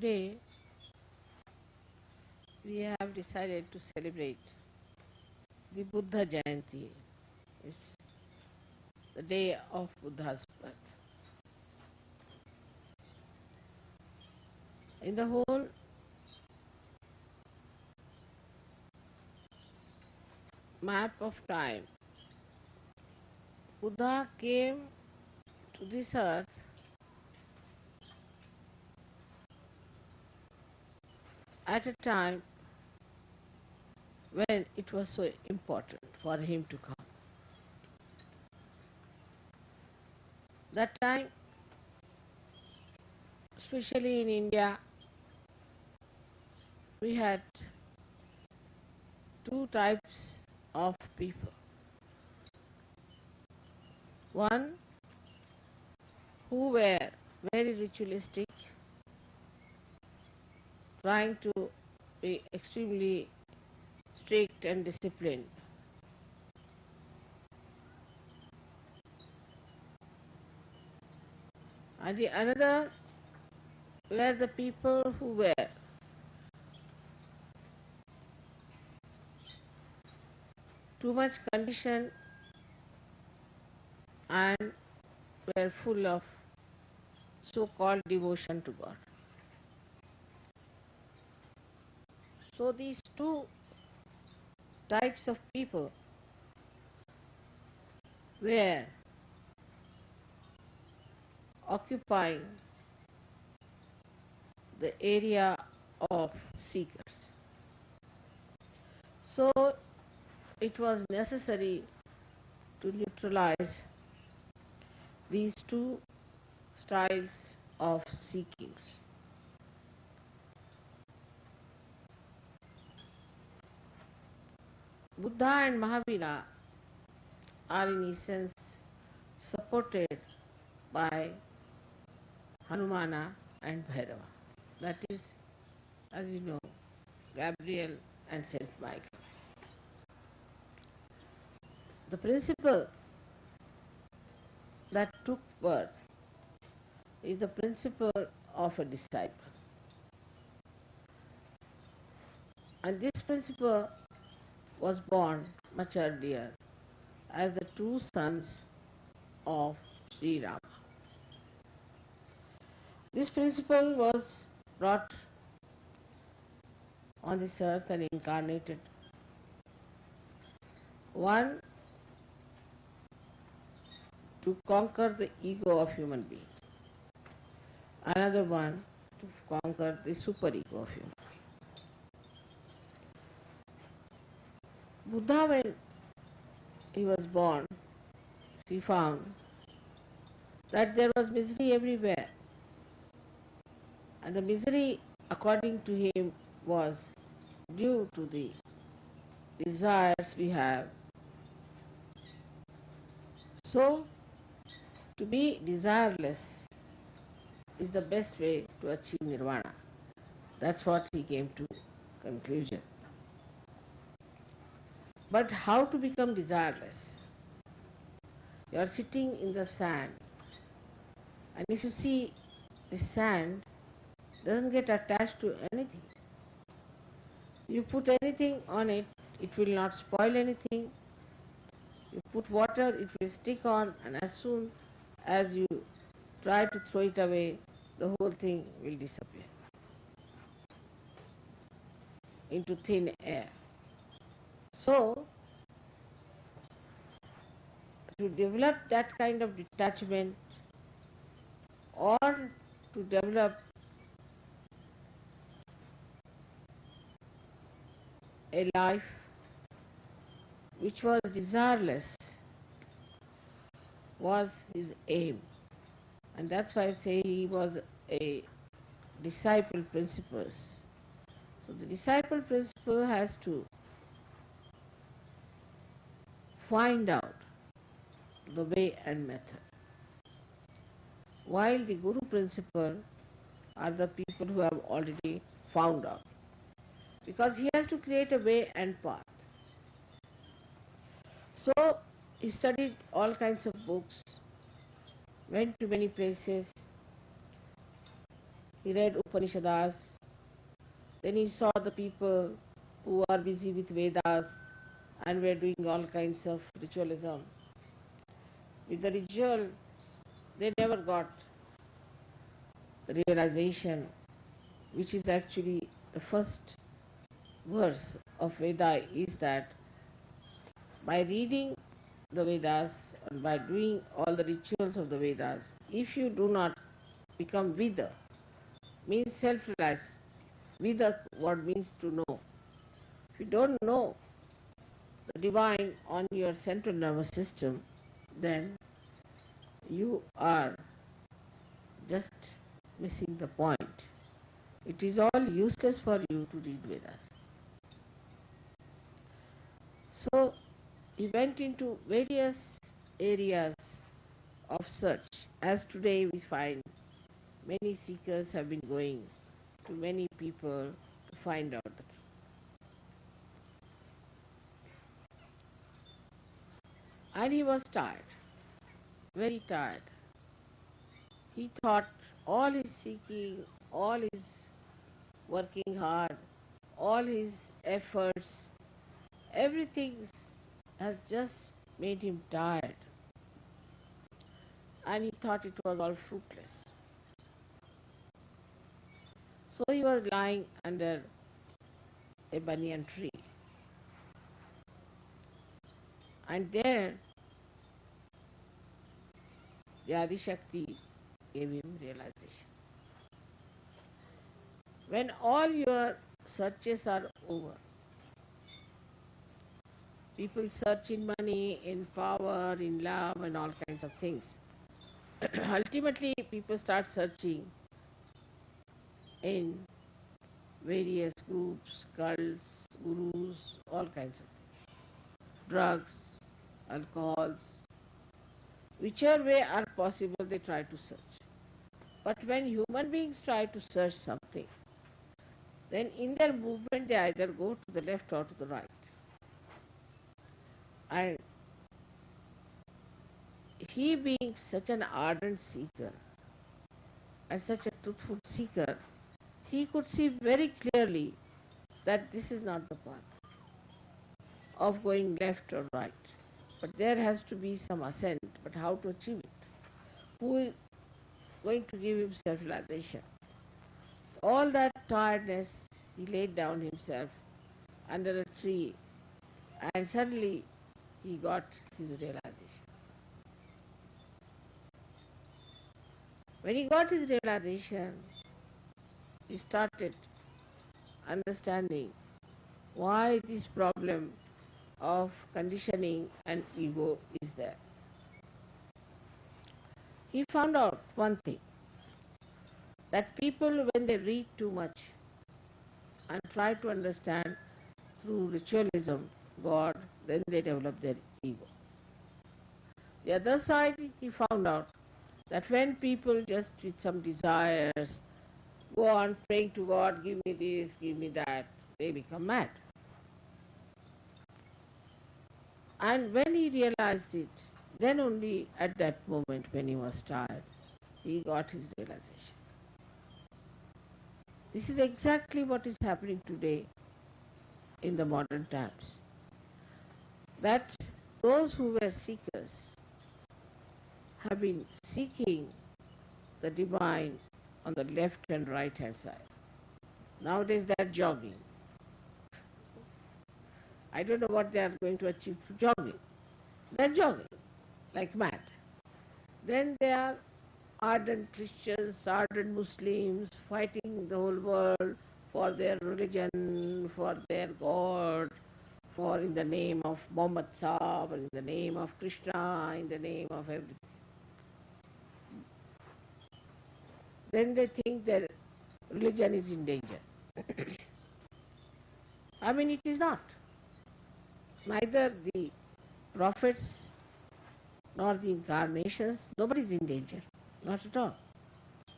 Today we have decided to celebrate the Buddha Jayanti. It's the day of Buddha's birth. In the whole map of time, Buddha came to this earth at a time when it was so important for him to come. That time, especially in India, we had two types of people. One who were very ritualistic, trying to be extremely strict and disciplined. And the another were the people who were too much conditioned and were full of so-called devotion to God. So these two types of people were occupying the area of seekers. So it was necessary to neutralize these two styles of seekings. Buddha and Mahavira are in essence supported by Hanumana and Bhairava. That is, as you know, Gabriel and Saint Michael. The principle that took birth is the principle of a disciple. And this principle was born much earlier as the two sons of Sri Rama. This principle was brought on this earth and incarnated. One to conquer the ego of human being. Another one to conquer the superego of human Buddha when he was born, he found that there was misery everywhere. And the misery according to him was due to the desires we have. So to be desireless is the best way to achieve nirvana. That's what he came to conclusion. But how to become desireless? You are sitting in the sand and if you see the sand doesn't get attached to anything. You put anything on it, it will not spoil anything. You put water, it will stick on and as soon as you try to throw it away, the whole thing will disappear into thin air. So, to develop that kind of detachment or to develop a life which was desireless was his aim. And that's why I say he was a disciple principles. So the disciple principle has to find out the way and method. While the Guru principle are the people who have already found out. Because he has to create a way and path. So he studied all kinds of books, went to many places, He read Upanishads. Then he saw the people who are busy with Vedas and we are doing all kinds of ritualism. With the ritual, they never got the realization, which is actually the first verse of Veda is that by reading the Vedas and by doing all the rituals of the Vedas, if you do not become Vida, means self-realized. Vida what means to know. If you don't know divine on your central nervous system, then you are just missing the point. It is all useless for you to read Vedas. So he went into various areas of search. As today we find many seekers have been going to many people to find out the truth. And he was tired, very tired. He thought all his seeking, all his working hard, all his efforts, everything has just made him tired. And he thought it was all fruitless. So he was lying under a banyan tree. And there, the Adi Shakti gave him realization. When all your searches are over, people search in money, in power, in love, and all kinds of things. Ultimately, people start searching in various groups, cults, gurus, all kinds of things. Drugs, alcohols, whichever way are possible they try to search. But when human beings try to search something, then in their movement they either go to the left or to the right. And he being such an ardent seeker and such a truthful seeker, he could see very clearly that this is not the path of going left or right. But there has to be some ascent, but how to achieve it? Who is going to give him self-realization? All that tiredness, he laid down himself under a tree and suddenly he got his realization. When he got his realization, he started understanding why this problem of conditioning and ego is there. He found out one thing that people, when they read too much and try to understand through ritualism God, then they develop their ego. The other side, he found out that when people just with some desires go on praying to God, give me this, give me that, they become mad. And when he realized it, then only at that moment when he was tired, he got his realization. This is exactly what is happening today in the modern times. That those who were seekers have been seeking the divine on the left and right hand side. Nowadays they are jogging. I don't know what they are going to achieve through jogging. They are jogging like mad. Then they are ardent Christians, ardent Muslims fighting the whole world for their religion, for their God, for in the name of Muhammad Saab, in the name of Krishna, in the name of everything. Then they think that religion is in danger. I mean, it is not. Neither the prophets nor the incarnations, nobody is in danger. Not at all.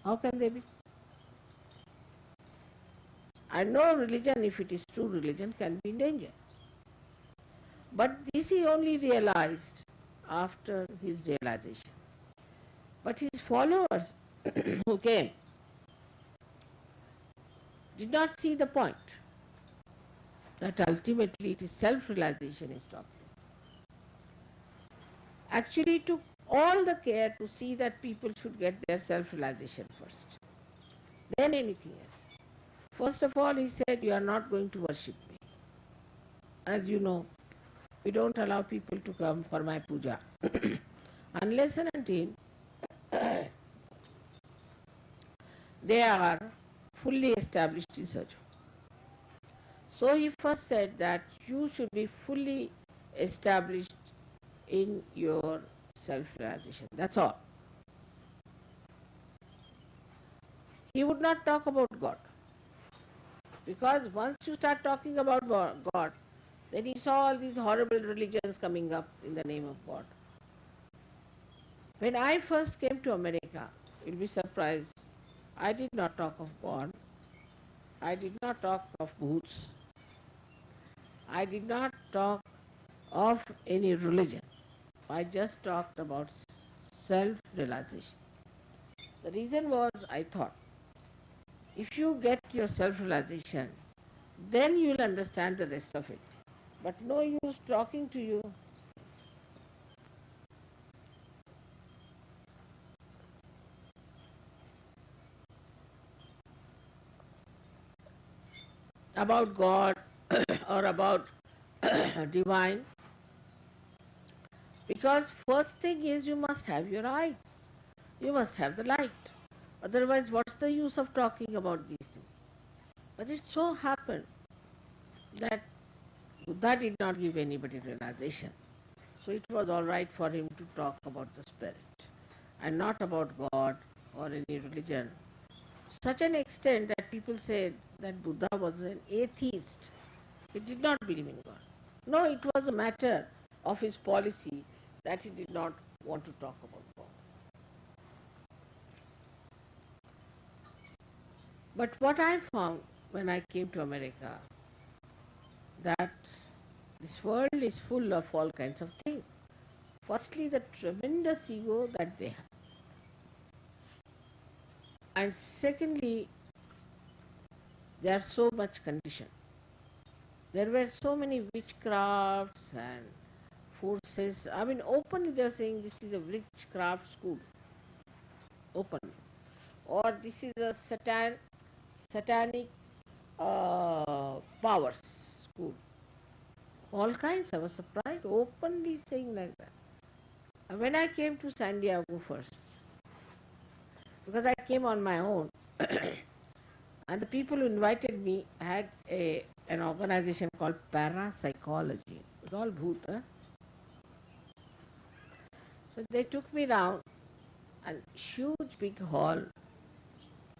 How can they be? And no religion, if it is true religion, can be in danger. But this he only realized after his realization. But his followers who came, did not see the point that ultimately it is self-realization is talking. Actually took all the care to see that people should get their self-realization first, then anything else. First of all, he said, you are not going to worship me. As you know, we don't allow people to come for my puja unless and until they are fully established in Sajo. So he first said that you should be fully established in your self-realization. That's all. He would not talk about God. Because once you start talking about God, then he saw all these horrible religions coming up in the name of God. When I first came to America, you'll be surprised, I did not talk of God. I did not talk of bhoots. I did not talk of any religion. I just talked about self-realization. The reason was I thought, if you get your self-realization, then you will understand the rest of it. But no use talking to you. about God or about divine. Because first thing is you must have your eyes. You must have the light. Otherwise what's the use of talking about these things? But it so happened that Buddha did not give anybody realization. So it was all right for him to talk about the spirit and not about God or any religion. Such an extent that people said that Buddha was an atheist. He did not believe in God. No, it was a matter of his policy that he did not want to talk about God. But what I found when I came to America, that this world is full of all kinds of things. Firstly, the tremendous ego that they have. And secondly, they are so much conditioned. There were so many witchcrafts and forces. I mean, openly they are saying this is a witchcraft school. Openly. Or this is a satan, satanic uh, powers school. All kinds. I was surprised, openly saying like that. When I came to San Diego first, because I came on my own, and the people who invited me had a an organization called Parapsychology. It was all huh? So they took me down, a huge big hall,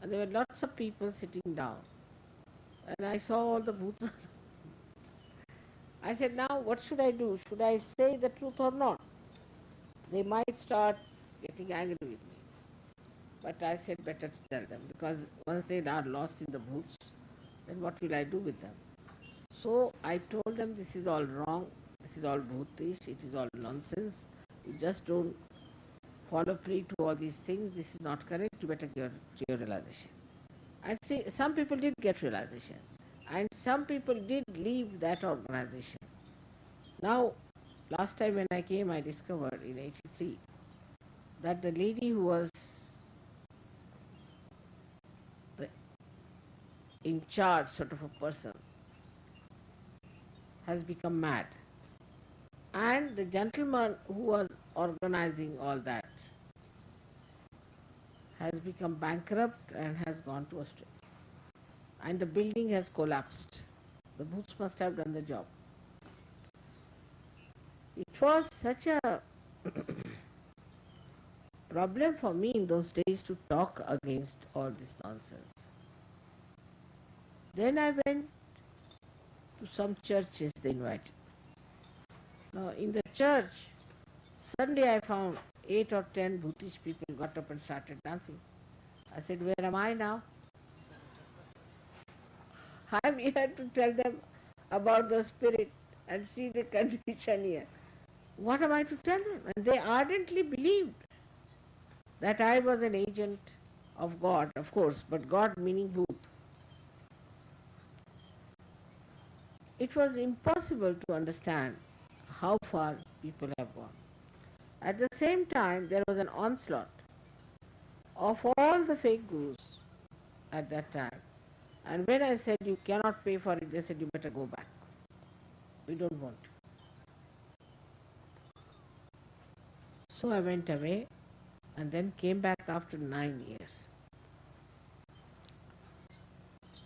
and there were lots of people sitting down. And I saw all the bhoots. I said, now what should I do? Should I say the truth or not? They might start getting angry with me. But I said better to tell them because once they are lost in the bhoots, then what will I do with them? So I told them this is all wrong, this is all bhutish, it is all nonsense. You just don't follow free to all these things, this is not correct, you better get your realization. And see, some people did get realization. And some people did leave that organization. Now, last time when I came, I discovered in 83 that the lady who was in charge sort of a person has become mad. And the gentleman who was organizing all that has become bankrupt and has gone to Australia and the building has collapsed. The bhoots must have done the job. It was such a problem for me in those days to talk against all this nonsense. Then I went to some churches they invited. Now in the church, suddenly I found eight or ten Bhutish people got up and started dancing. I said, where am I now? I'm here to tell them about the spirit and see the condition here. What am I to tell them? And they ardently believed that I was an agent of God, of course, but God meaning Bhoot. It was impossible to understand how far people have gone. At the same time, there was an onslaught of all the fake gurus at that time. And when I said you cannot pay for it, they said you better go back. We don't want. So I went away and then came back after nine years.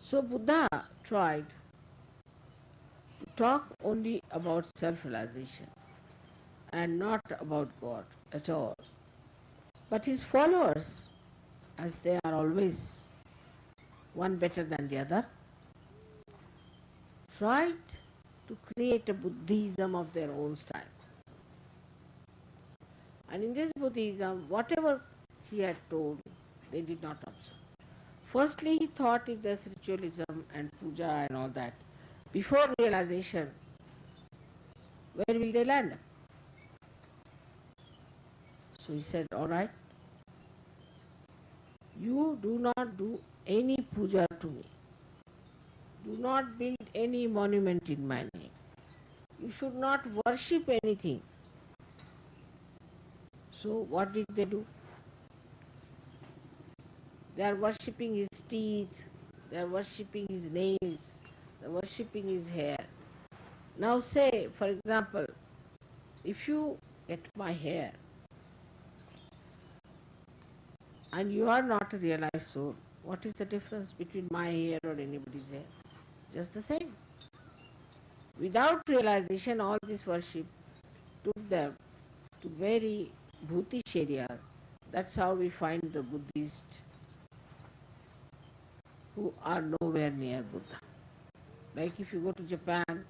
So Buddha tried talk only about self-realization and not about God at all. But his followers, as they are always one better than the other, tried to create a Buddhism of their own style. And in this Buddhism, whatever he had told, they did not observe. Firstly, he thought if there's ritualism and puja and all that, before realization, where will they land? So he said, all right, you do not do any puja to me. Do not build any monument in my name. You should not worship anything. So what did they do? They are worshipping his teeth, they are worshipping his nails, worshipping his hair. Now say, for example, if you get my hair and you are not a realized soul, what is the difference between my hair or anybody's hair? Just the same. Without realization, all this worship took them to very bhutish areas. That's how we find the Buddhists who are nowhere near Buddha. Like if you go to Japan,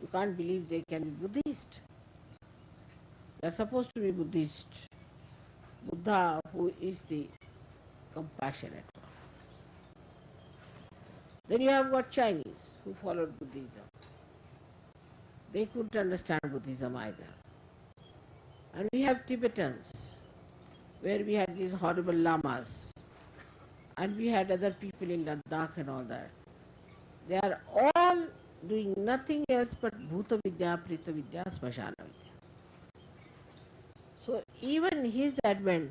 you can't believe they can be Buddhist. They are supposed to be Buddhist. Buddha who is the compassionate one. Then you have got Chinese who followed Buddhism. They couldn't understand Buddhism either. And we have Tibetans, where we had these horrible lamas, and we had other people in Ladakh and all that. They are all doing nothing else but Bhuta Vidya, Preta Vidya, Smashana Vidya. So even his advent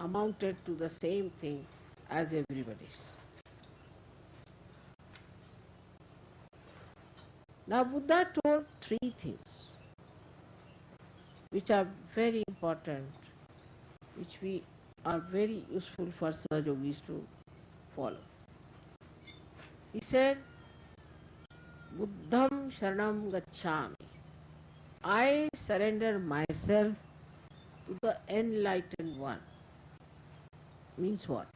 amounted to the same thing as everybody's. Now Buddha told three things which are very important, which we are very useful for Sahaja Yogis to follow. He said, Buddham Sharanam Gacchami. I surrender myself to the enlightened one. Means what?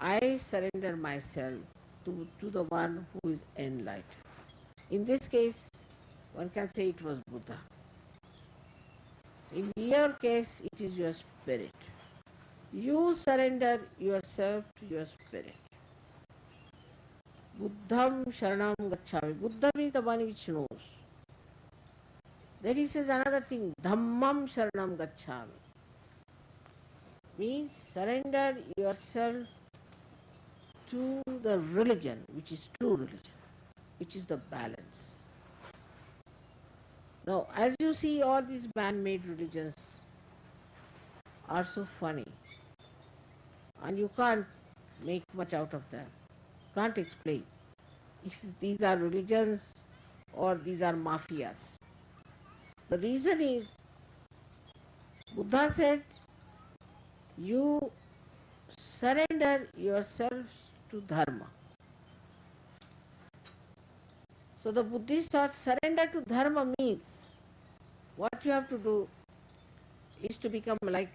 I surrender myself to, to the one who is enlightened. In this case, one can say it was Buddha. In your case, it is your spirit. You surrender yourself to your spirit. Buddham Sharanam Gacchami. Buddha means the one which knows. Then he says another thing, Dhammam Sharanam Gacchami. Means surrender yourself to the religion, which is true religion, which is the balance. Now, as you see, all these man-made religions are so funny, and you can't make much out of them. Can't explain if these are religions or these are mafias. The reason is, Buddha said, you surrender yourselves to dharma. So the Buddhist thought surrender to dharma means what you have to do is to become like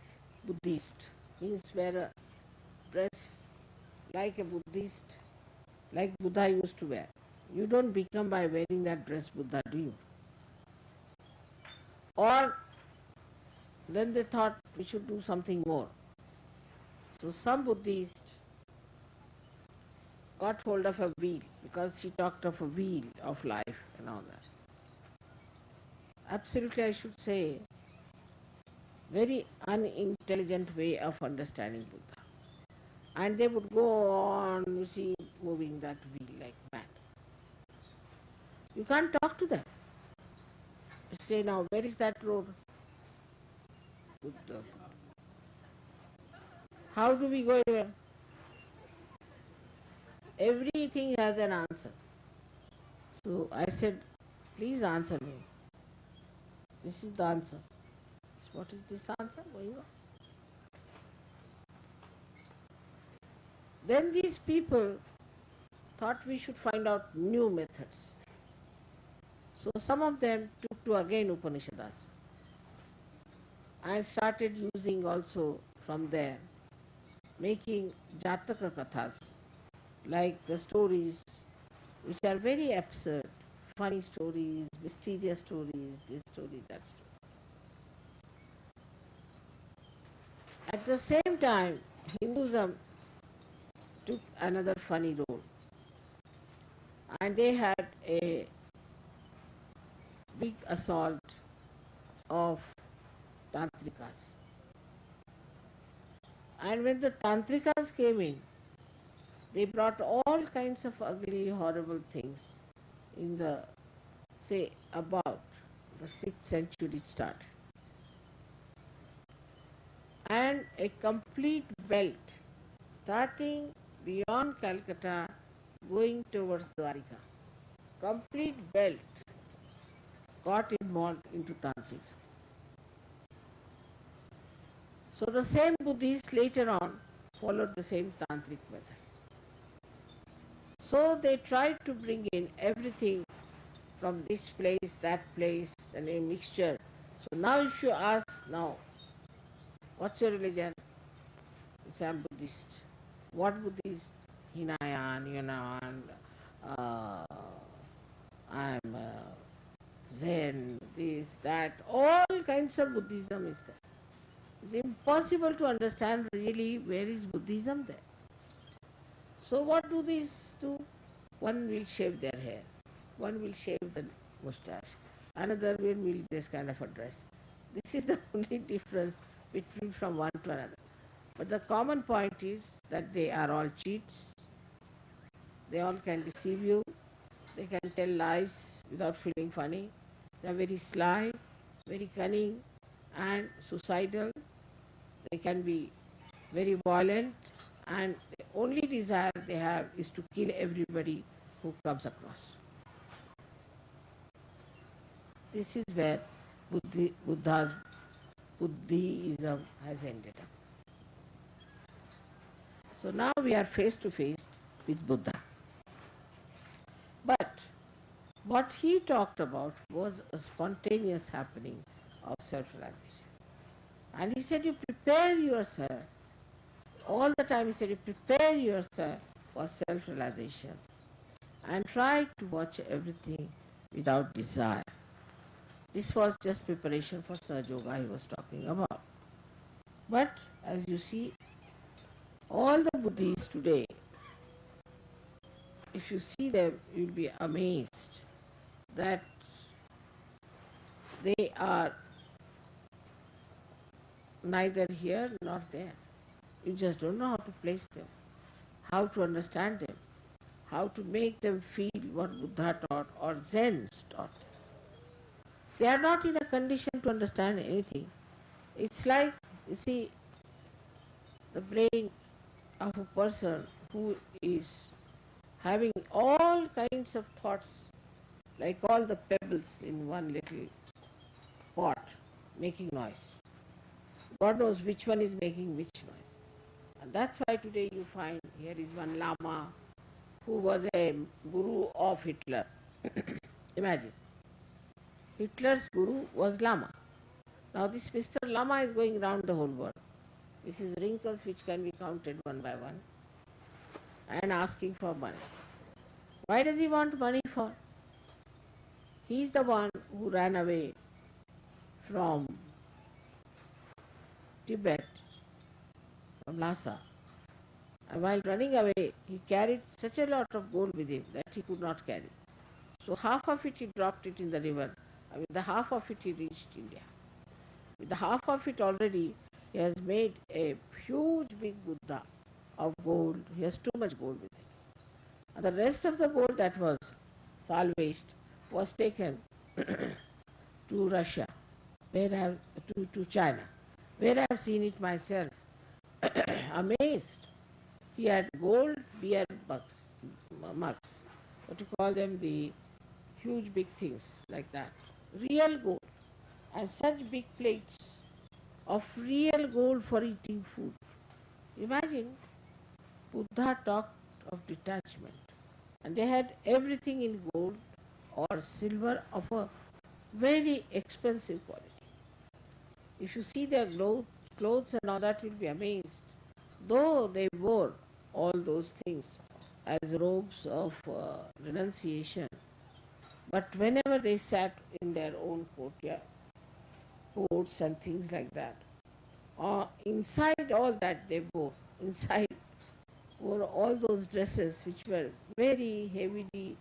Buddhist, means wear a dress like a Buddhist, like Buddha used to wear. You don't become by wearing that dress Buddha, do you? Or then they thought we should do something more. So some Buddhists got hold of a wheel because she talked of a wheel of life and all that. Absolutely, I should say, very unintelligent way of understanding Buddha. And they would go on, you see, moving that wheel like mad. You can't talk to them. Say now, where is that road? Buddha. How do we go there? Everything has an answer. So I said, please answer me. This is the answer. What is this answer going on? Then these people thought we should find out new methods. So some of them took to again Upanishads and started using also from there, making Jataka Kathas, like the stories which are very absurd, funny stories, mysterious stories, this story, that story. At the same time, Hinduism took another funny role. And they had a big assault of Tantrikas. And when the Tantrikas came in, they brought all kinds of ugly, horrible things in the, say, about the 6th century start. And a complete belt starting beyond Calcutta going towards Dwarika. Complete belt got involved into Tantrism. So the same Buddhists later on followed the same Tantric method. So they tried to bring in everything from this place, that place, and a mixture. So now if you ask now, what's your religion? It's I'm Buddhist. What Buddhist? Hinayan, Yunan, uh, I'm uh, Zen, this, that, all kinds of Buddhism is there. It's impossible to understand really where is Buddhism there. So what do these do? One will shave their hair, one will shave the moustache, another will wear this kind of a dress. This is the only difference between from one to another. But the common point is that they are all cheats. They all can deceive you. They can tell lies without feeling funny. They are very sly, very cunning and suicidal. They can be very violent and the only desire they have is to kill everybody who comes across. This is where Buddhi, Buddha's Buddhism has ended up. So now we are face to face with Buddha. But what he talked about was a spontaneous happening of self-realization. And he said you prepare yourself, all the time he said you prepare yourself for self-realization and try to watch everything without desire. This was just preparation for Sahaja Yoga he was talking about. But as you see, all the Buddhists today, if you see them, you'll be amazed that they are neither here nor there. You just don't know how to place them, how to understand them, how to make them feel what Buddha taught or Zen's taught. They are not in a condition to understand anything. It's like, you see, the brain of a person who is having all kinds of thoughts, like all the pebbles in one little pot, making noise. God knows which one is making which noise. And that's why today you find here is one Lama who was a guru of Hitler. Imagine. Hitler's guru was Lama. Now this Mr. Lama is going round the whole world. This is wrinkles which can be counted one by one and asking for money. Why does he want money for? He is the one who ran away from Tibet, from Lhasa. And while running away, he carried such a lot of gold with him that he could not carry. So half of it he dropped it in the river. And with the half of it he reached India. With the half of it already he has made a huge big Buddha of gold. He has too much gold with him. And the rest of the gold that was salvaged was taken to Russia, where I have, to, to China, where I have seen it myself, amazed. He had gold beer mugs, what you call them, the huge big things like that, real gold, and such big plates of real gold for eating food. Imagine Buddha talked of detachment. And they had everything in gold or silver of a very expensive quality. If you see their clothes and all that, you'll be amazed. Though they wore all those things as robes of uh, renunciation, but whenever they sat in their own courtyard, courts and things like that, uh, inside all that they wore, inside were all those dresses which were very heavily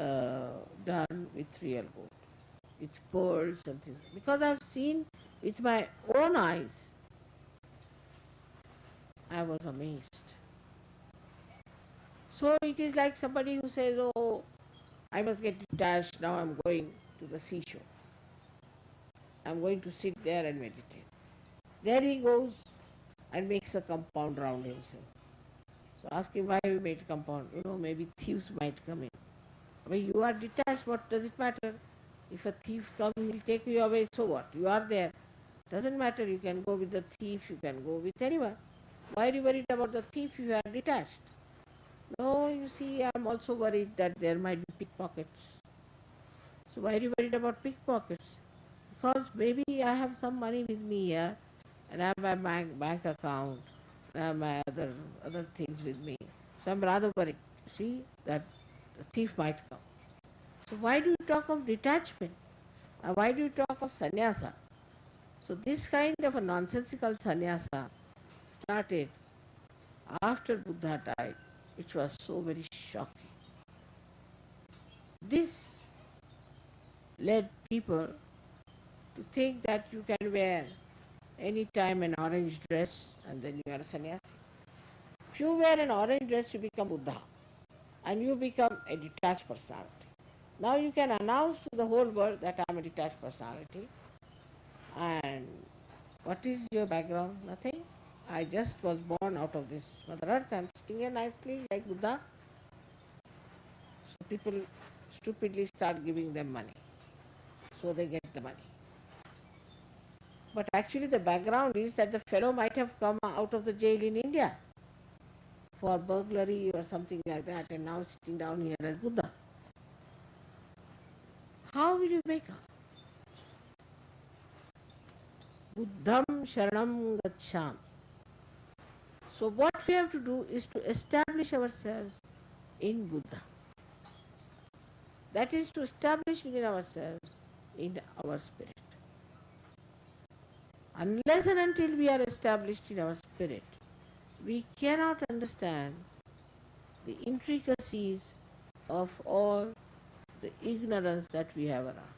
uh, done with real gold, with pearls and things. Because I've seen with my own eyes, I was amazed. So it is like somebody who says, oh, I must get detached, now I'm going to the seashore. I'm going to sit there and meditate. There he goes and makes a compound round himself. So ask him why you made compound. You know, maybe thieves might come in. When you are detached, what does it matter? If a thief comes, he will take you away, so what? You are there. Doesn't matter, you can go with the thief, you can go with anyone. Why are you worried about the thief you are detached? No, you see, I am also worried that there might be pickpockets. So why are you worried about pickpockets? Because maybe I have some money with me here and I have my bank, bank account and I have my other, other things with me. So I'm rather worried. See that the thief might come. So why do you talk of detachment? Uh, why do you talk of sannyasa? So this kind of a nonsensical sannyasa started after Buddha died, which was so very shocking. This led people to think that you can wear any time an orange dress and then you are a sannyasi. If you wear an orange dress, you become Buddha and you become a detached personality. Now you can announce to the whole world that I am a detached personality. And what is your background? Nothing. I just was born out of this Mother Earth. I am sitting here nicely like Buddha. So people stupidly start giving them money. So they get the money. But actually the background is that the fellow might have come out of the jail in India for burglary or something like that and now sitting down here as Buddha. How will you make up? Buddham Sharanam Gaccham. So what we have to do is to establish ourselves in Buddha. That is to establish within ourselves in our spirit. Unless and until we are established in our spirit, we cannot understand the intricacies of all the ignorance that we have around.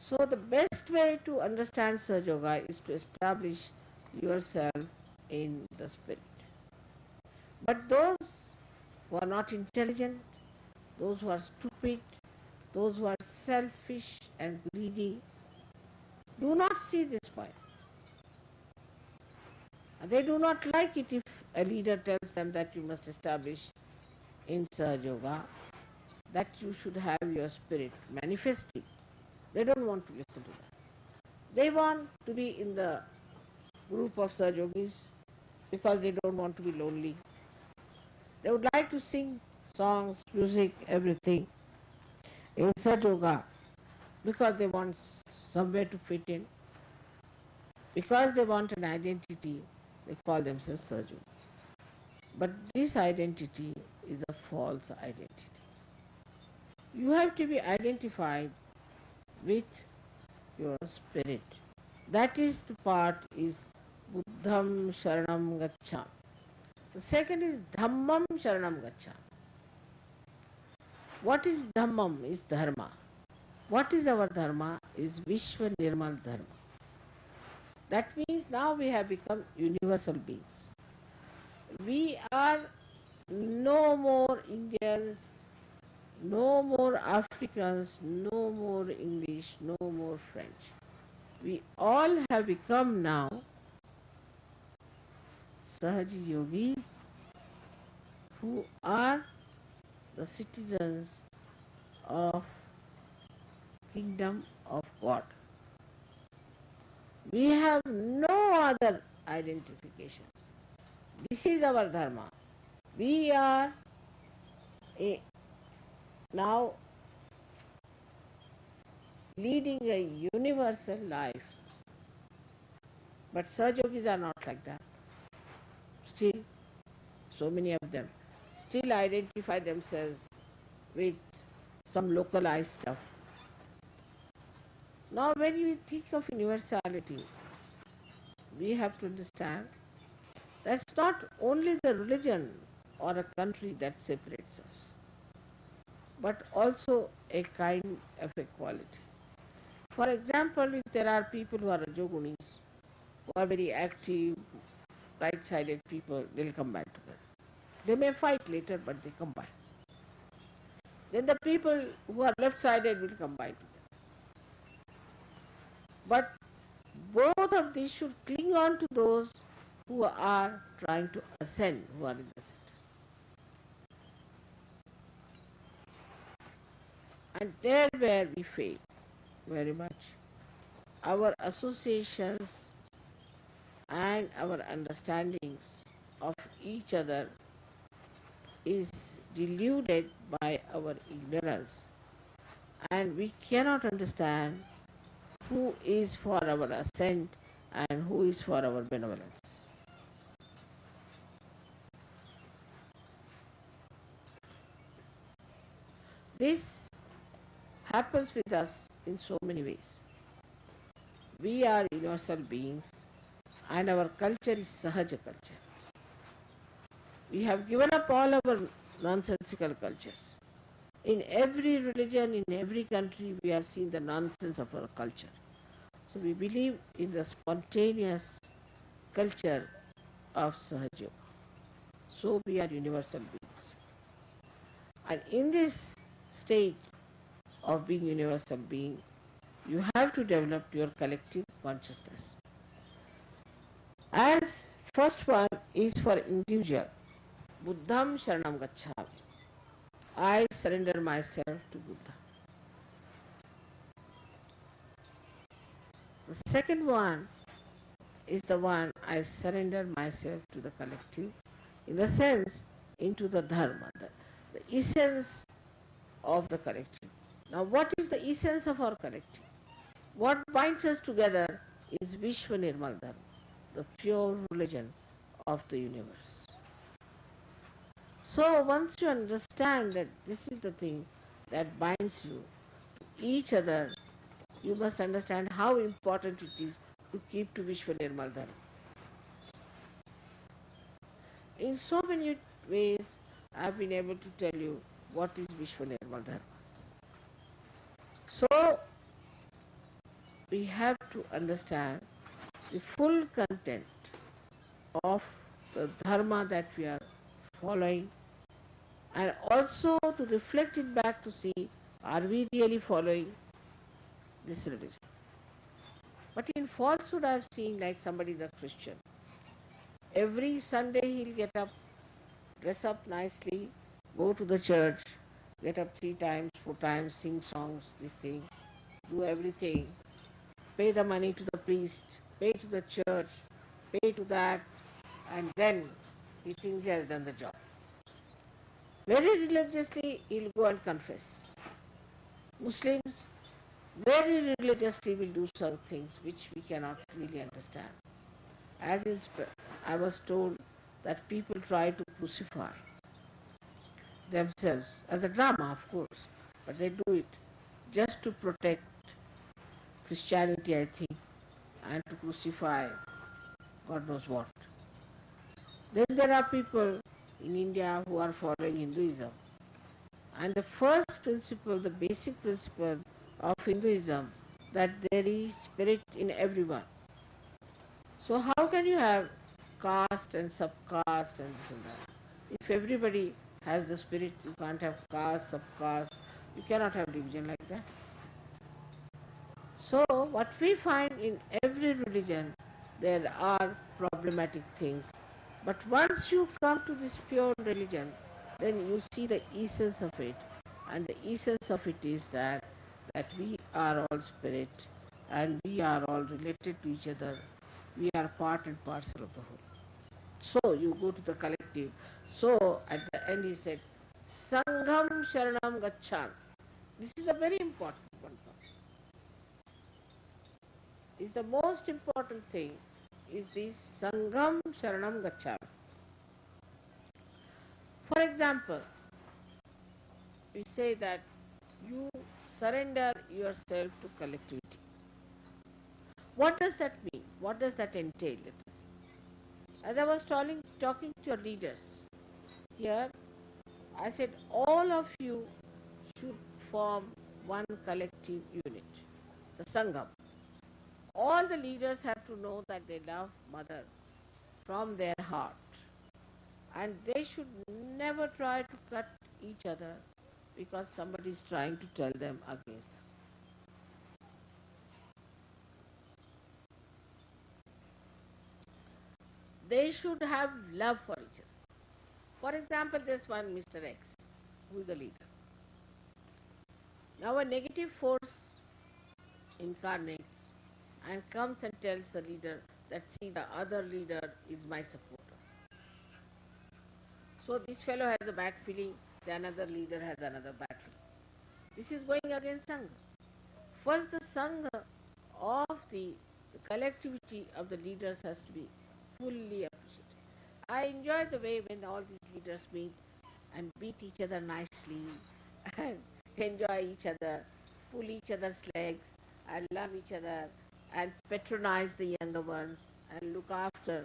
So the best way to understand Sahaja Yoga is to establish yourself in the spirit. But those who are not intelligent, those who are stupid, those who are selfish and greedy, do not see this point. They do not like it if a leader tells them that you must establish in Sahaja Yoga, that you should have your spirit manifesting. They don't want to listen to that. They want to be in the group of Sahaja because they don't want to be lonely. They would like to sing songs, music, everything in Sahaja Yoga because they want somewhere to fit in. Because they want an identity, they call themselves Sahaja. But this identity is a false identity. You have to be identified with your spirit. That is the part is Buddham Sharanam Gaccham. The second is Dhammam Sharanam Gaccham. What is Dhammam is Dharma. What is our Dharma is Vishwa Nirmal Dharma. That means now we have become universal beings. We are no more Indians, No more Africans, no more English, no more French. We all have become now Sahaja Yogis who are the citizens of kingdom of God. We have no other identification. This is our dharma. We are a, now leading a universal life. But Sahaja Yogis are not like that. Still, so many of them still identify themselves with some localized stuff. Now when we think of universality, we have to understand that's not only the religion or a country that separates us, but also a kind of equality. For example, if there are people who are Rajogunis, who are very active, right-sided people, they'll come combine together. They may fight later, but they combine. Then the people who are left-sided will combine together. But both of these should cling on to those who are trying to ascend, who are in the center. And there where we fail very much. Our associations and our understandings of each other is deluded by our ignorance and we cannot understand who is for our ascent and who is for our benevolence. This happens with us in so many ways. We are universal beings and our culture is Sahaja culture. We have given up all our nonsensical cultures. In every religion, in every country, we are seeing the nonsense of our culture. So we believe in the spontaneous culture of Sahaja. So we are universal beings. And in this state of being universal being, you have to develop your collective consciousness. As first one is for individual, Buddham Sharanam Gacchami. I surrender myself to Buddha. The second one is the one I surrender myself to the collective, in the sense into the dharma, the, the essence of the collective. Now what is the essence of our collective? What binds us together is Vishwa Nirmal Dharma, the pure religion of the universe. So once you understand that this is the thing that binds you to each other, you must understand how important it is to keep to Vishwa Nirmal Dharma. In so many ways, I have been able to tell you what is Vishwa Nirmal Dharma. So, we have to understand the full content of the dharma that we are following and also to reflect it back to see are we really following this religion. But in falsehood I have seen like somebody is a Christian. Every Sunday he'll get up, dress up nicely, go to the church, get up three times, four times, sing songs, this thing, do everything, pay the money to the priest, pay to the church, pay to that, and then he thinks he has done the job. Very religiously he'll go and confess. Muslims very religiously will do some things which we cannot really understand. As in, I was told that people try to crucify themselves as a drama, of course, but they do it just to protect Christianity, I think, and to crucify God knows what. Then there are people in India who are following Hinduism. And the first principle, the basic principle of Hinduism, that there is spirit in everyone. So how can you have caste and subcaste and this and that? If everybody has the spirit, you can't have caste, subcaste, you cannot have division like that. So what we find in every religion, there are problematic things. But once you come to this pure religion, then you see the essence of it. And the essence of it is that, that we are all spirit and we are all related to each other. We are part and parcel of the whole. So you go to the collective. So at the end he said, Sangham Sharanam Gaccham. This is a very important one. Is the most important thing is this Sangham Sharanam Gaccham. For example, we say that you surrender yourself to collectivity. What does that mean? What does that entail? As I was talking, talking to your leaders here, I said all of you form one collective unit, the Sangham. All the leaders have to know that they love mother from their heart and they should never try to cut each other because somebody is trying to tell them against them. They should have love for each other. For example, this one Mr. X, who is the leader. Now a negative force incarnates and comes and tells the leader that see the other leader is my supporter. So this fellow has a bad feeling, the another leader has another bad feeling. This is going against Sangha. First the Sangha of the, the collectivity of the leaders has to be fully appreciated. I enjoy the way when all these leaders meet and beat each other nicely and enjoy each other, pull each other's legs and love each other and patronize the younger ones and look after.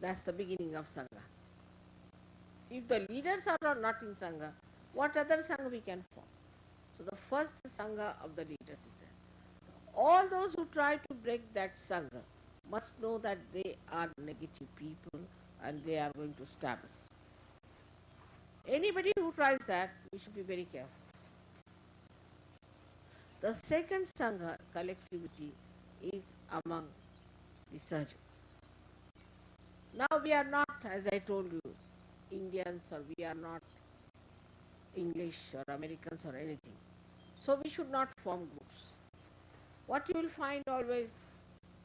That's the beginning of Sangha. If the leaders are not in Sangha, what other Sangha we can form? So the first Sangha of the leaders is there. All those who try to break that Sangha must know that they are negative people and they are going to stab us. Anybody who tries that, we should be very careful. The second Sangha, collectivity, is among the surgeons. Now we are not, as I told you, Indians or we are not English or Americans or anything. So we should not form groups. What you will find always,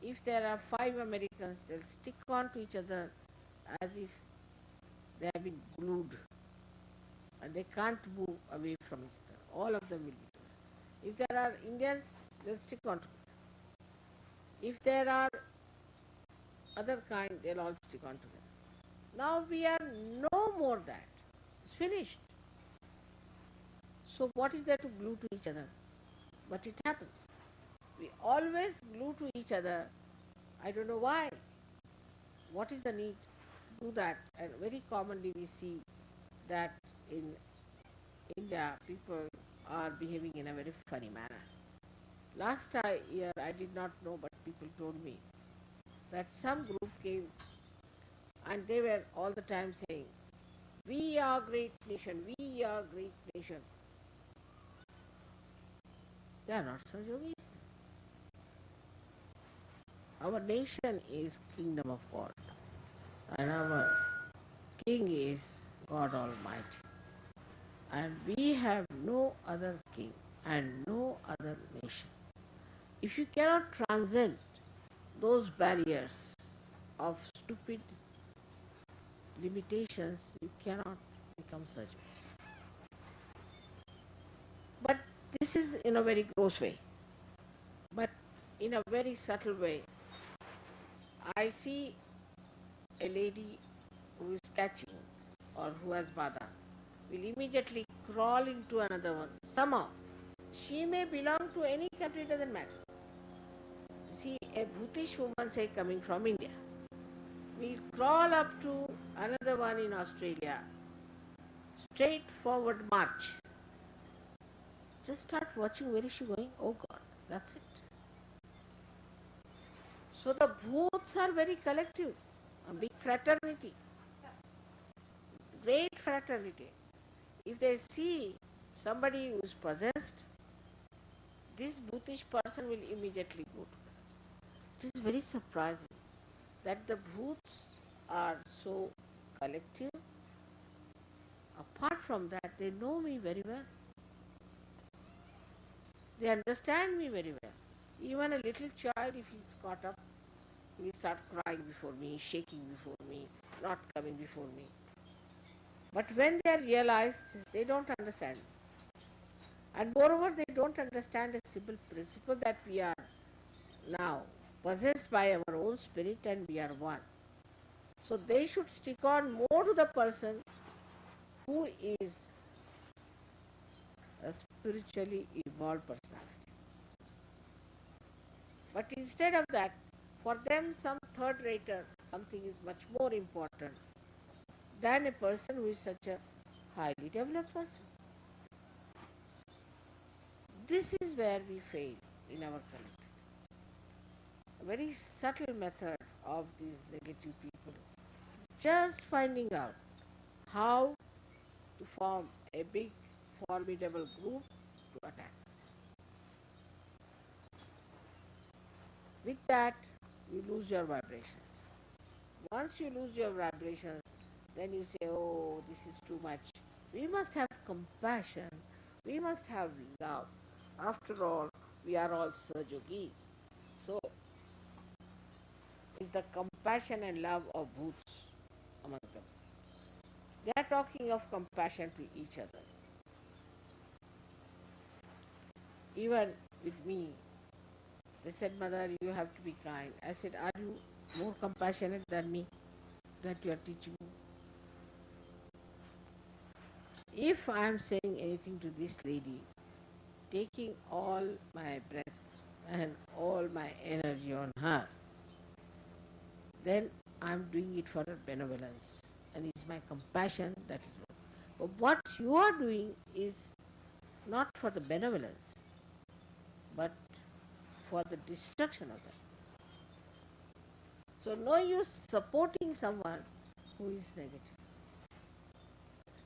if there are five Americans, they'll stick on to each other as if they have been glued and they can't move away from each other. All of them will be. If there are Indians, they'll stick on together. If there are other kind, they'll all stick on together. Now we are no more that. It's finished. So what is there to glue to each other? But it happens. We always glue to each other. I don't know why. What is the need to do that? And very commonly we see that in India people are behaving in a very funny manner. Last year I did not know but people told me that some group came and they were all the time saying, we are great nation, we are great nation. They are not Sahaja Yogis. Our nation is kingdom of God and our king is God Almighty. And we have no other king and no other nation. If you cannot transcend those barriers of stupid limitations, you cannot become such. But this is in a very gross way. But in a very subtle way, I see a lady who is catching or who has badha will immediately crawl into another one. Somehow, she may belong to any country, doesn't matter. See, a Bhootish woman, say, coming from India, we crawl up to another one in Australia. Straightforward march. Just start watching where is she going? Oh God, that's it. So the bhoots are very collective, a big fraternity. great fraternity. If they see somebody who is possessed, this bhootish person will immediately go to them. It is very surprising that the bhoots are so collective. Apart from that, they know me very well. They understand me very well. Even a little child, if he's caught up, he start crying before me, shaking before me, not coming before me. But when they are realized, they don't understand. And moreover, they don't understand a simple principle that we are now possessed by our own spirit and we are one. So they should stick on more to the person who is a spiritually evolved personality. But instead of that, for them some third rater, something is much more important than a person who is such a highly developed person. This is where we fail in our collective. A very subtle method of these negative people. Just finding out how to form a big formidable group to attack. With that, you lose your vibrations. Once you lose your vibrations, then you say, oh, this is too much. We must have compassion. We must have love. After all, we are all Sahaja Yogis. So, is the compassion and love of bhoots among themselves. They are talking of compassion to each other. Even with me, they said, Mother, you have to be kind. I said, Are you more compassionate than me that you are teaching me? If I am saying anything to this lady, taking all my breath and all my energy on her, then I am doing it for her benevolence and it's my compassion that is what. But what you are doing is not for the benevolence, but for the destruction of that. So no use supporting someone who is negative.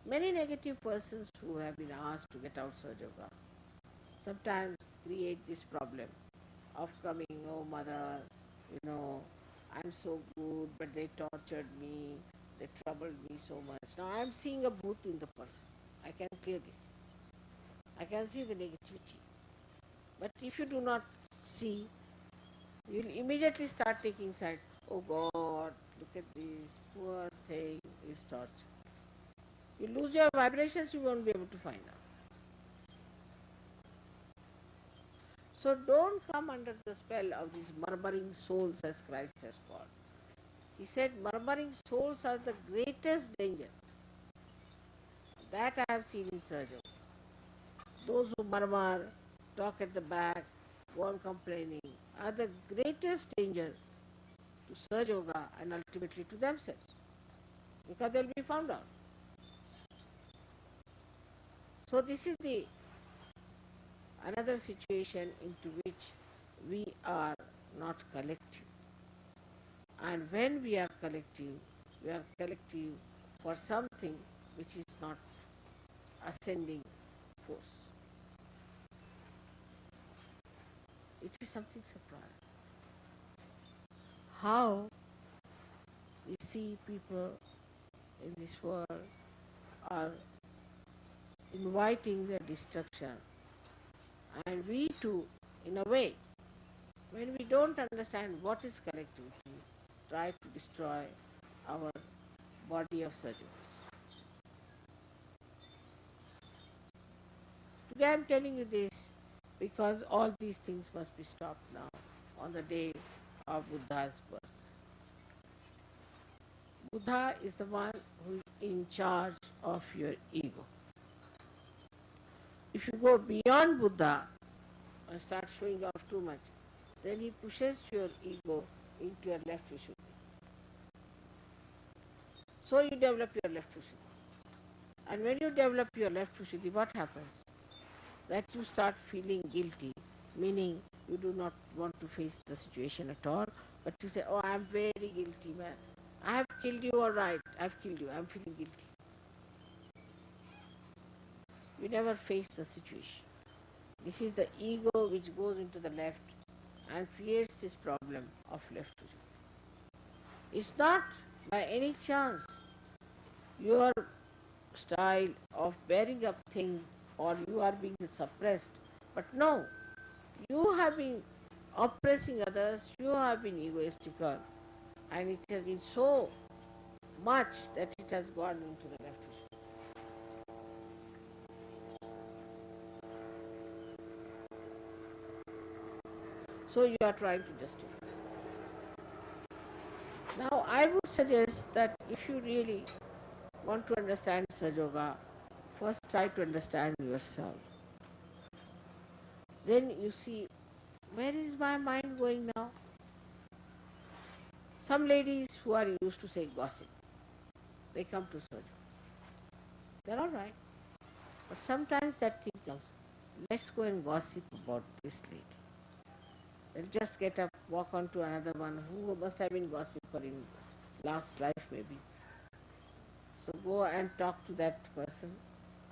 Many negative persons who have been asked to get out Sahaja Yoga sometimes create this problem of coming, oh mother, you know, I'm so good, but they tortured me, they troubled me so much. Now I am seeing a bhoot in the person. I can clear this. I can see the negativity. But if you do not see, you will immediately start taking sides. Oh God, look at this, poor thing is tortured. You lose your vibrations, you won't be able to find out. So don't come under the spell of these murmuring souls as Christ has called. He said murmuring souls are the greatest danger. That I have seen in surgery. Those who murmur, talk at the back, go on complaining, are the greatest danger to Sahaja Yoga and ultimately to themselves. Because they will be found out. So this is the another situation into which we are not collective. And when we are collective, we are collective for something which is not ascending force. It is something surprising. How we see people in this world are inviting their destruction and we too, in a way, when we don't understand what is collectivity, try to destroy our body of surgery. Today I am telling you this because all these things must be stopped now on the day of Buddha's birth. Buddha is the one who is in charge of your ego. If you go beyond Buddha and start showing off too much, then he pushes your ego into your left Vishuddhi. So you develop your left Vishuddhi. And when you develop your left Vishuddhi, what happens? That you start feeling guilty, meaning you do not want to face the situation at all, but you say, oh, I am very guilty, man. I have killed you, all right, I have killed you, I am feeling guilty. You never face the situation. This is the ego which goes into the left and creates this problem of left Vishuddhi. It's not by any chance your style of bearing up things or you are being suppressed, but no, you have been oppressing others, you have been egoistical, and it has been so much that it has gone into the So you are trying to justify. Now I would suggest that if you really want to understand Sahaja Yoga, first try to understand yourself. Then you see, where is my mind going now? Some ladies who are used to say gossip, they come to Sahaja. They're all right. But sometimes that thing comes, let's go and gossip about this lady. Just get up, walk on to another one who must have been gossiper in last life maybe. So go and talk to that person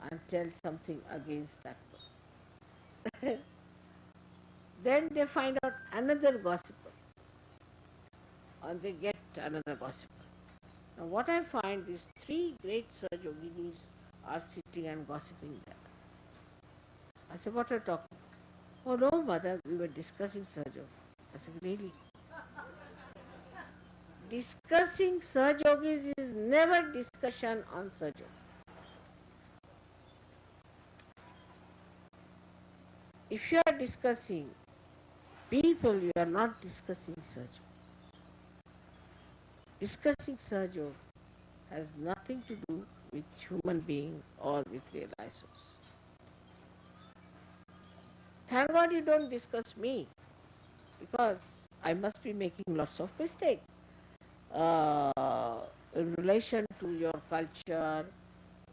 and tell something against that person. then they find out another gossiper and they get another gossiper. Now what I find is three great Sahaja Yoginis are sitting and gossiping there. I said, what are you talking Oh no mother, we were discussing Sahaja I said, really? discussing Sahaja Yogis is never discussion on Sahaja If you are discussing people, you are not discussing Sahaja Discussing Sahaja has nothing to do with human being or with realized source. Thank God you don't discuss me because I must be making lots of mistakes uh, in relation to your culture,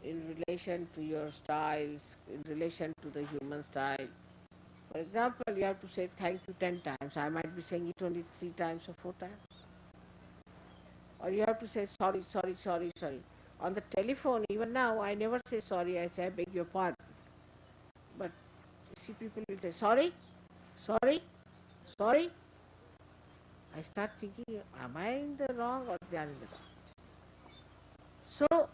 in relation to your styles, in relation to the human style. For example, you have to say thank you ten times. I might be saying it only three times or four times. Or you have to say sorry, sorry, sorry, sorry. On the telephone, even now, I never say sorry. I say I beg your pardon. See, people will say sorry, sorry, sorry. I start thinking, am I in the wrong or they are in the wrong? So,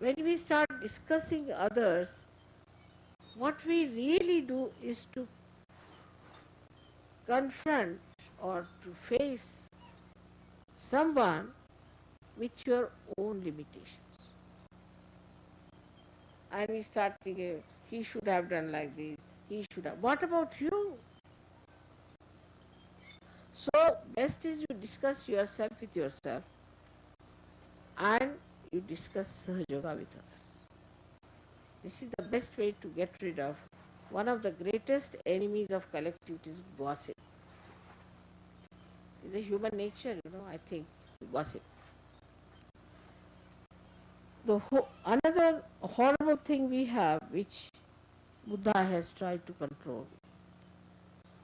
when we start discussing others, what we really do is to confront or to face someone with your own limitations. And we start thinking, he should have done like this, he should have. What about you? So, best is you discuss yourself with yourself and you discuss Sahaja Yoga with others. This is the best way to get rid of one of the greatest enemies of collectivity is gossip. It's a human nature, you know, I think, gossip. The ho- another horrible thing we have, which Buddha has tried to control,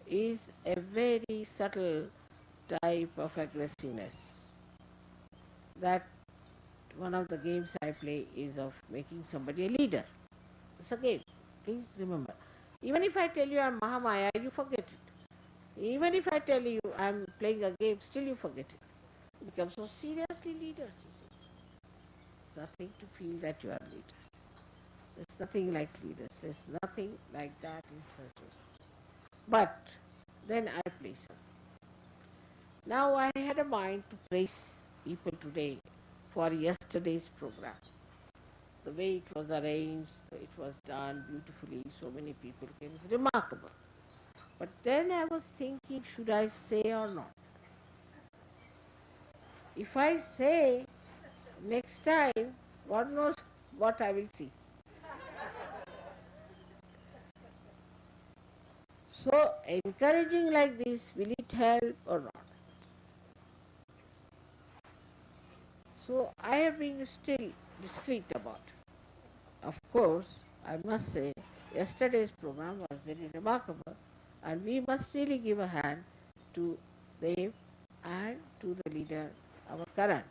is a very subtle type of aggressiveness. That one of the games I play is of making somebody a leader. It's a game. Please remember. Even if I tell you I'm Mahamaya, you forget it. Even if I tell you I'm playing a game, still you forget it. You become so seriously leaders, you see. It's nothing to feel that you are leaders. Nothing like leaders. There's nothing like that in surgery. But then I play some. Now I had a mind to praise people today for yesterday's program. The way it was arranged, it was done beautifully, so many people came. It's remarkable. But then I was thinking, should I say or not? If I say next time, God knows what I will see. So encouraging like this, will it help or not? So I have been still discreet about it. Of course, I must say, yesterday's program was very remarkable and we must really give a hand to them and to the leader, our Karan.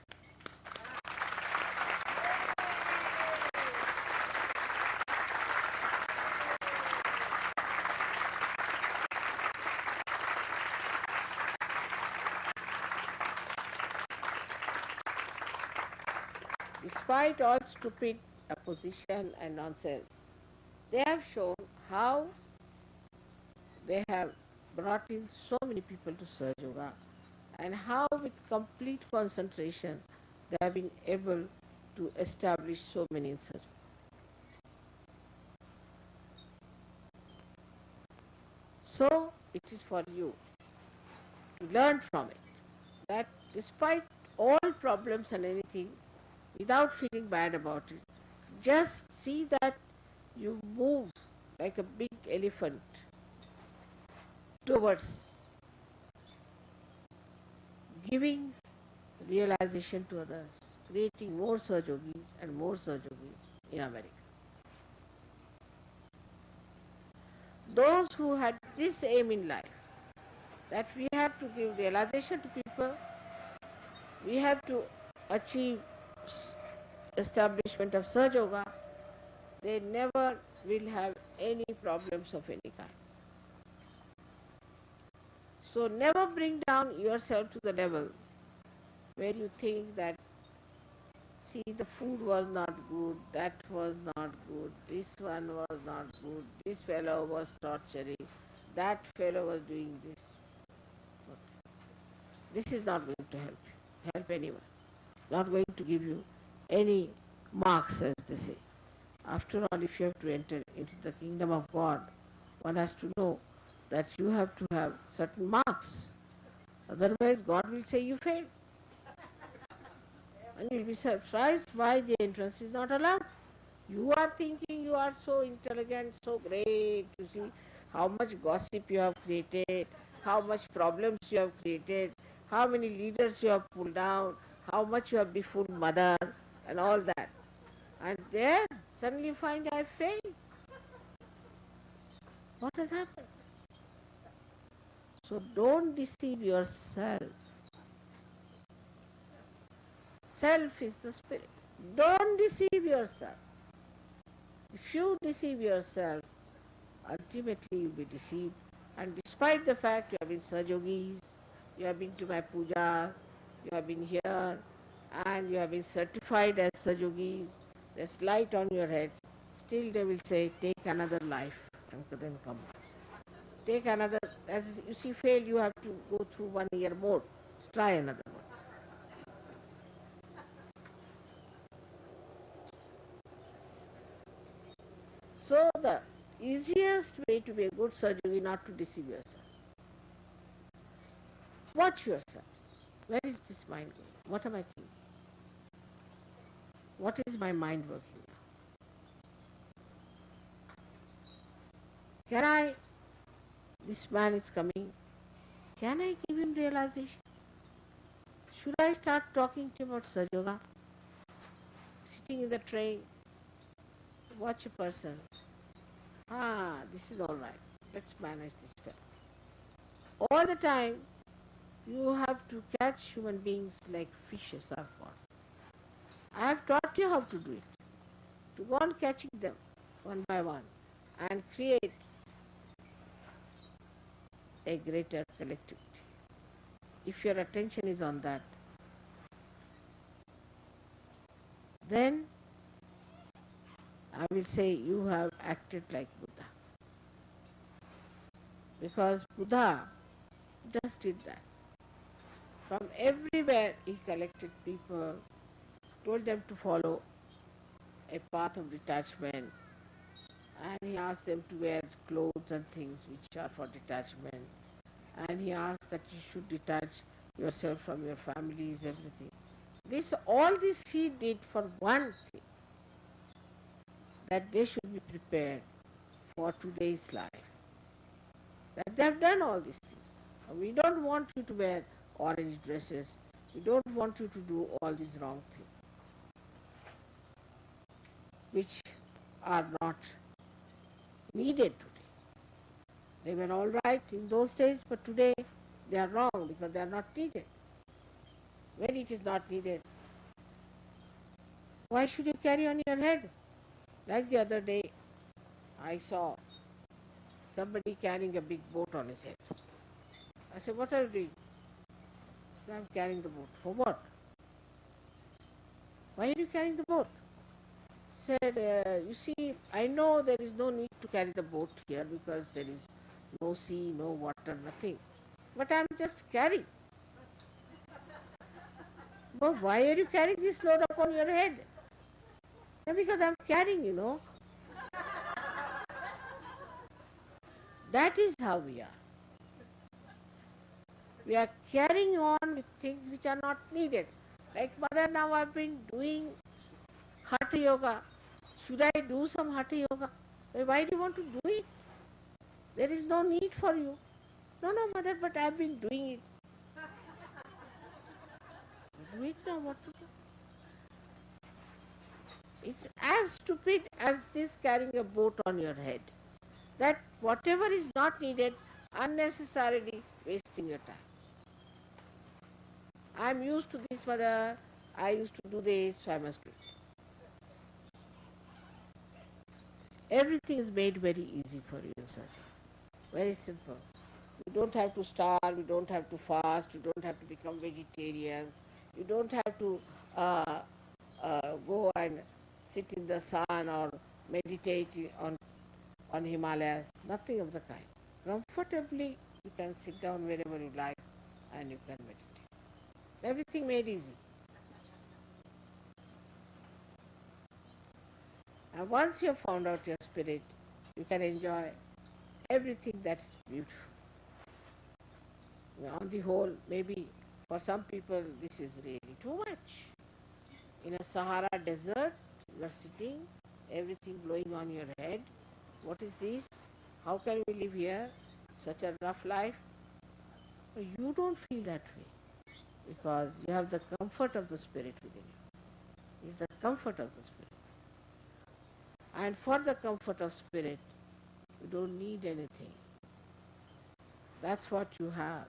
Despite all stupid opposition and nonsense, they have shown how they have brought in so many people to Sahaja Yoga and how with complete concentration they have been able to establish so many in So it is for you to learn from it that despite all problems and anything, without feeling bad about it, just see that you move like a big elephant towards giving realization to others, creating more Sahaja Yogis and more Sahaja Yogis in America. Those who had this aim in life, that we have to give realization to people, we have to achieve establishment of Sahaja Yoga, they never will have any problems of any kind. So never bring down yourself to the level where you think that see the food was not good, that was not good, this one was not good, this fellow was torturing, that fellow was doing this. This is not going to help you, help anyone. Not going to give you any marks as they say. After all, if you have to enter into the kingdom of God, one has to know that you have to have certain marks. Otherwise, God will say you failed. And you'll be surprised why the entrance is not allowed. You are thinking you are so intelligent, so great, you see how much gossip you have created, how much problems you have created, how many leaders you have pulled down, how much you have befooled mother and all that. And there suddenly you find I failed. What has happened? So don't deceive yourself. Self is the spirit. Don't deceive yourself. If you deceive yourself, ultimately you'll be deceived. And despite the fact you have been Sahaja Yogis, you have been to my pujas, you have been here, and you have been certified as Sahaja Yogis, there's light on your head, still they will say, take another life and then come Take another, as you see fail, you have to go through one year more, try another one. So the easiest way to be a good is not to deceive yourself. Watch yourself. Where is this mind going? What am I thinking? What is my mind working now? Can I, this man is coming, can I give him realization? Should I start talking to him about Sahaja Yoga? Sitting in the train, watch a person. Ah, this is all right. Let's manage this fellow. All the time, you have to catch human beings like fishes are caught. I have taught you how to do it. To go on catching them one by one and create a greater collectivity. If your attention is on that, then I will say you have acted like Buddha. Because Buddha just did that. From everywhere he collected people told them to follow a path of detachment and he asked them to wear clothes and things which are for detachment and he asked that you should detach yourself from your families, everything. This, all this he did for one thing, that they should be prepared for today's life. That they have done all these things. We don't want you to wear orange dresses. We don't want you to do all these wrong things which are not needed today. They were all right in those days, but today they are wrong because they are not needed. When it is not needed, why should you carry on your head? Like the other day, I saw somebody carrying a big boat on his head. I said, what are you doing? I'm carrying the boat. For what? Why are you carrying the boat? Said, uh, you see, I know there is no need to carry the boat here because there is no sea, no water, nothing. But I am just carrying. but why are you carrying this load upon your head? Because I am carrying, you know. that is how we are. We are carrying on with things which are not needed. Like mother, now I've been doing hatha yoga. Should I do some hatha yoga? Why do you want to do it? There is no need for you. No, no, mother, but I've been doing it. do it now, what to do? It's as stupid as this carrying a boat on your head. That whatever is not needed, unnecessarily wasting your time. I'm used to this, mother. I used to do this, so I must do it. Everything is made very easy for you in Very simple. You don't have to starve, you don't have to fast, you don't have to become vegetarians, you don't have to uh, uh, go and sit in the sun or meditate on, on Himalayas, nothing of the kind. Comfortably, you can sit down wherever you like and you can meditate. Everything made easy. And once you have found out your spirit, you can enjoy everything that's beautiful. On the whole, maybe for some people this is really too much. In a Sahara desert, you are sitting, everything blowing on your head. What is this? How can we live here? Such a rough life. You don't feel that way because you have the comfort of the Spirit within you. It's the comfort of the Spirit. And for the comfort of Spirit, you don't need anything. That's what you have.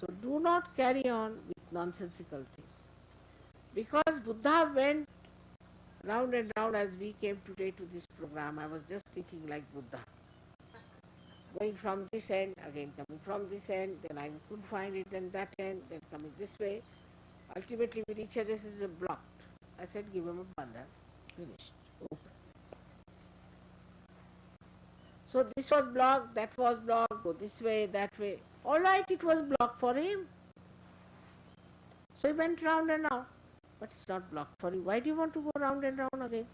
So do not carry on with nonsensical things. Because Buddha went round and round as we came today to this program, I was just thinking like Buddha going from this end, again coming from this end, then I could find it in that end, then coming this way. Ultimately we reach this is blocked. I said give him a bandha, finished, open. So this was blocked, that was blocked, go this way, that way. All right, it was blocked for him. So he went round and round, but it's not blocked for you. Why do you want to go round and round again?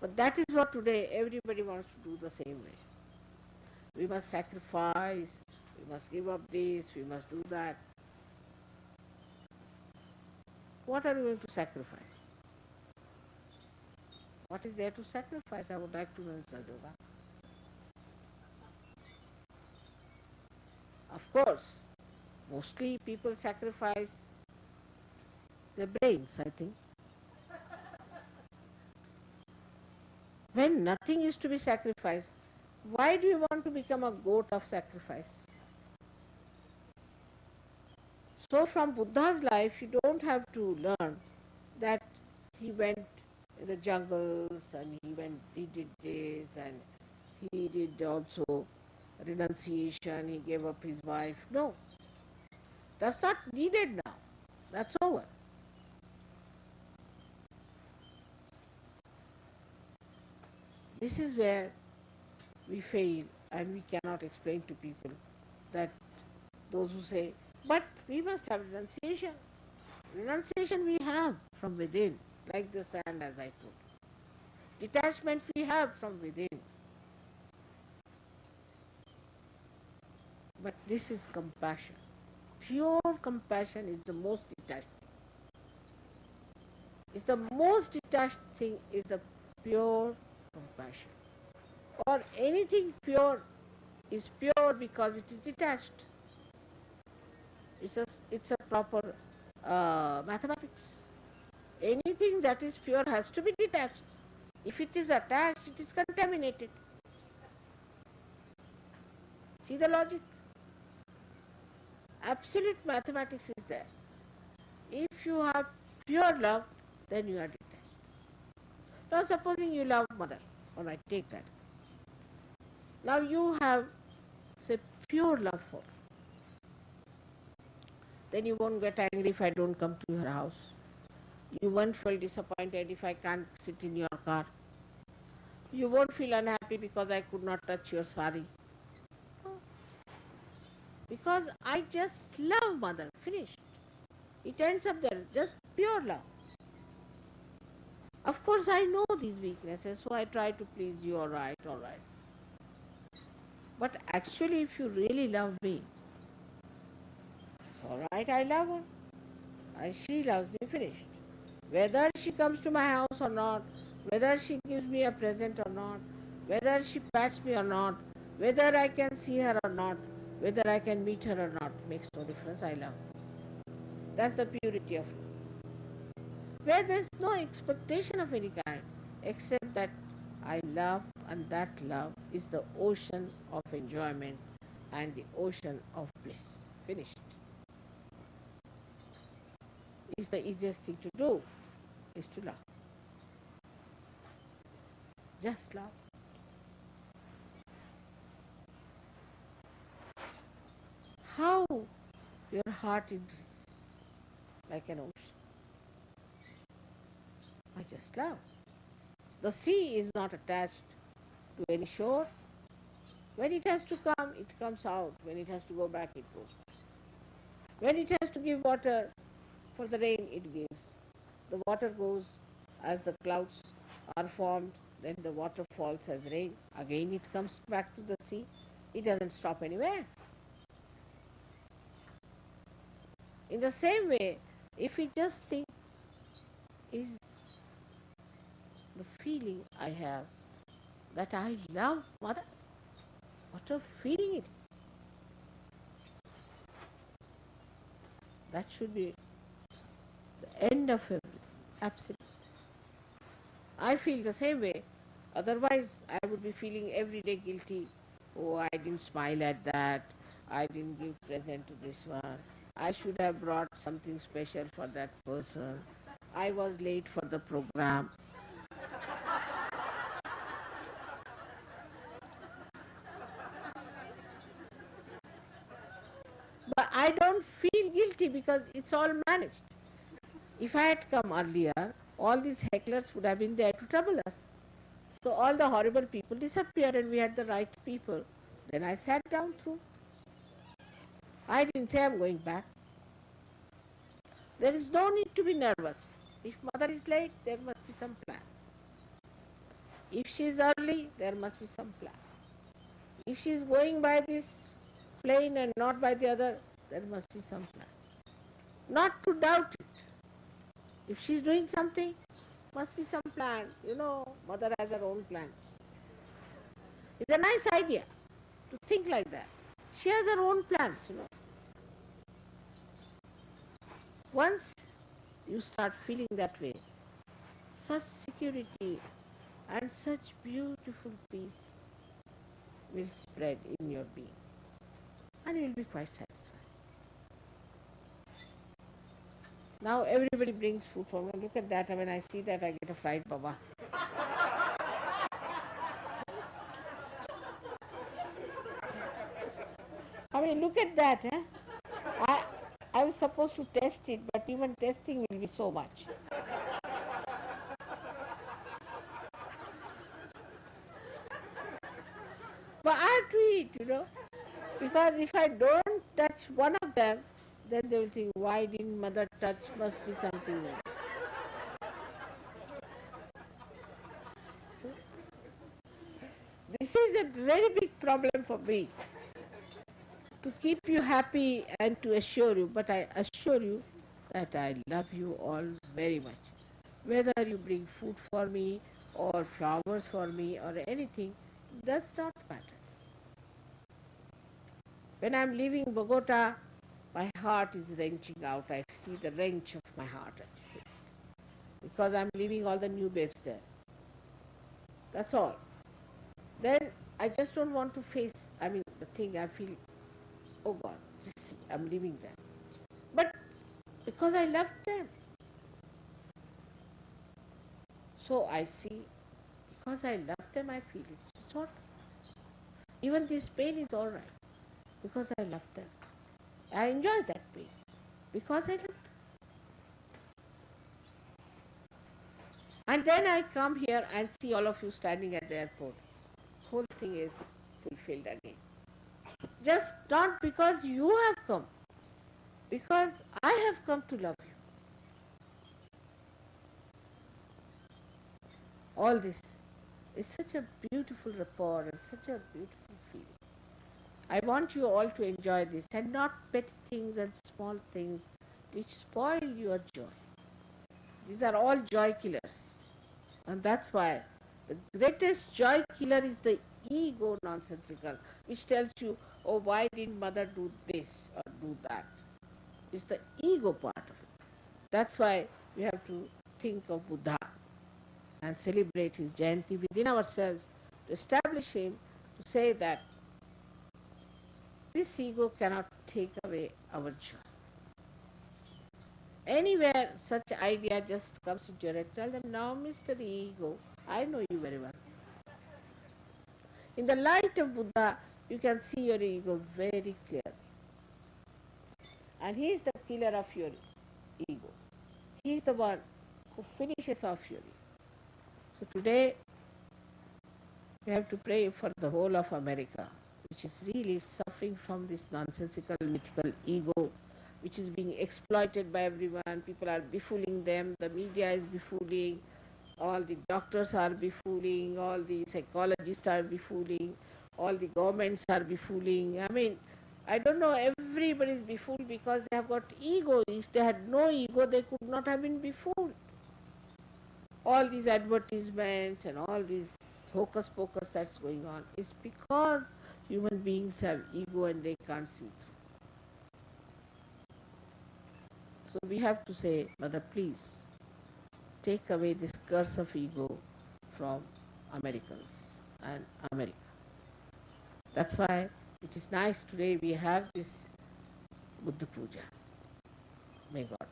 But that is what today everybody wants to do the same way we must sacrifice, we must give up this, we must do that. What are you going to sacrifice? What is there to sacrifice? I would like to know, Sajoga. Of course, mostly people sacrifice their brains, I think. when nothing is to be sacrificed, why do you want to become a goat of sacrifice? So from Buddha's life, you don't have to learn that he went in the jungles and he went, he did this and he did also renunciation, he gave up his wife. No, that's not needed now. That's over. This is where we fail and we cannot explain to people that those who say, but we must have renunciation. Renunciation we have from within, like the sand as I told. Detachment we have from within. But this is compassion. Pure compassion is the most detached thing. Is the most detached thing is the pure compassion or anything pure is pure because it is detached. It's a, it's a proper uh, mathematics. Anything that is pure has to be detached. If it is attached, it is contaminated. See the logic? Absolute mathematics is there. If you have pure love, then you are detached. Now supposing you love mother, alright, take that. Now you have, say, pure love for Then you won't get angry if I don't come to your house. You won't feel disappointed if I can't sit in your car. You won't feel unhappy because I could not touch your sari. Because I just love mother. Finished. It ends up there. Just pure love. Of course, I know these weaknesses, so I try to please you, all right, all right. But actually, if you really love me, it's all right, I love her. And she loves me, finished. Whether she comes to my house or not, whether she gives me a present or not, whether she pats me or not, whether I can see her or not, whether I can meet her or not, makes no difference, I love her. That's the purity of love. Where there's no expectation of any kind, except that I love and that love is the ocean of enjoyment and the ocean of bliss. Finished. Is the easiest thing to do is to love. Just love. How your heart is like an ocean. I just love. The sea is not attached to any shore. When it has to come, it comes out. When it has to go back, it goes. When it has to give water for the rain, it gives. The water goes as the clouds are formed, then the water falls as rain. Again, it comes back to the sea. It doesn't stop anywhere. In the same way, if we just think, is the feeling I have that I love mother, what a feeling it is. That should be the end of everything, absolutely. I feel the same way. Otherwise, I would be feeling every day guilty. Oh, I didn't smile at that. I didn't give present to this one. I should have brought something special for that person. I was late for the program. But I don't guilty because it's all managed. If I had come earlier, all these hecklers would have been there to trouble us. So all the horrible people disappeared and we had the right people. Then I sat down through. I didn't say I'm going back. There is no need to be nervous. If mother is late, there must be some plan. If she is early, there must be some plan. If she is going by this plane and not by the other, there must be some plan. Not to doubt it. If she is doing something, must be some plan. You know, mother has her own plans. It's a nice idea to think like that. She has her own plans, you know. Once you start feeling that way, such security and such beautiful peace will spread in your being and you will be quite satisfied. Now everybody brings food for me. Look at that. When I see that, I get a fried baba. I mean, look at that. Eh? I, I was supposed to test it, but even testing will be so much. but I have to eat, you know. Because if I don't touch one of them, then they will think, why didn't mother touch? Must be something else. This is a very big problem for me. To keep you happy and to assure you, but I assure you that I love you all very much. Whether you bring food for me or flowers for me or anything, does not matter. When I'm leaving Bogota, my heart is wrenching out. I see the wrench of my heart. I see. Because I'm leaving all the new babes there. That's all. Then I just don't want to face, I mean, the thing I feel, oh God, just see, I'm leaving them. But because I love them. So I see, because I love them, I feel it. It's all right. Even this pain is all right because I love them. I enjoy that pain because I love. And then I come here and see all of you standing at the airport. Whole thing is fulfilled again. Just not because you have come, because I have come to love you. All this is such a beautiful rapport and such a beautiful. I want you all to enjoy this and not petty things and small things which spoil your joy. These are all joy killers. And that's why the greatest joy killer is the ego nonsensical, which tells you, oh, why didn't mother do this or do that? It's the ego part of it. That's why we have to think of Buddha and celebrate his Jayanti within ourselves to establish him, to say that this ego cannot take away our joy. Anywhere such idea just comes into your head, tell them, now Mr. Ego, I know you very well. In the light of Buddha, you can see your ego very clearly. And he is the killer of your ego. He is the one who finishes off your ego. So today, we have to pray for the whole of America, which is really suffering from this nonsensical mythical ego which is being exploited by everyone. People are befooling them, the media is befooling, all the doctors are befooling, all the psychologists are befooling, all the governments are befooling. I mean, I don't know, everybody is befooled because they have got ego. If they had no ego, they could not have been befooled. All these advertisements and all these hocus pocus that's going on is because human beings have ego and they can't see through. So we have to say, Mother, please take away this curse of ego from Americans and America. That's why it is nice today we have this Buddha Puja. May God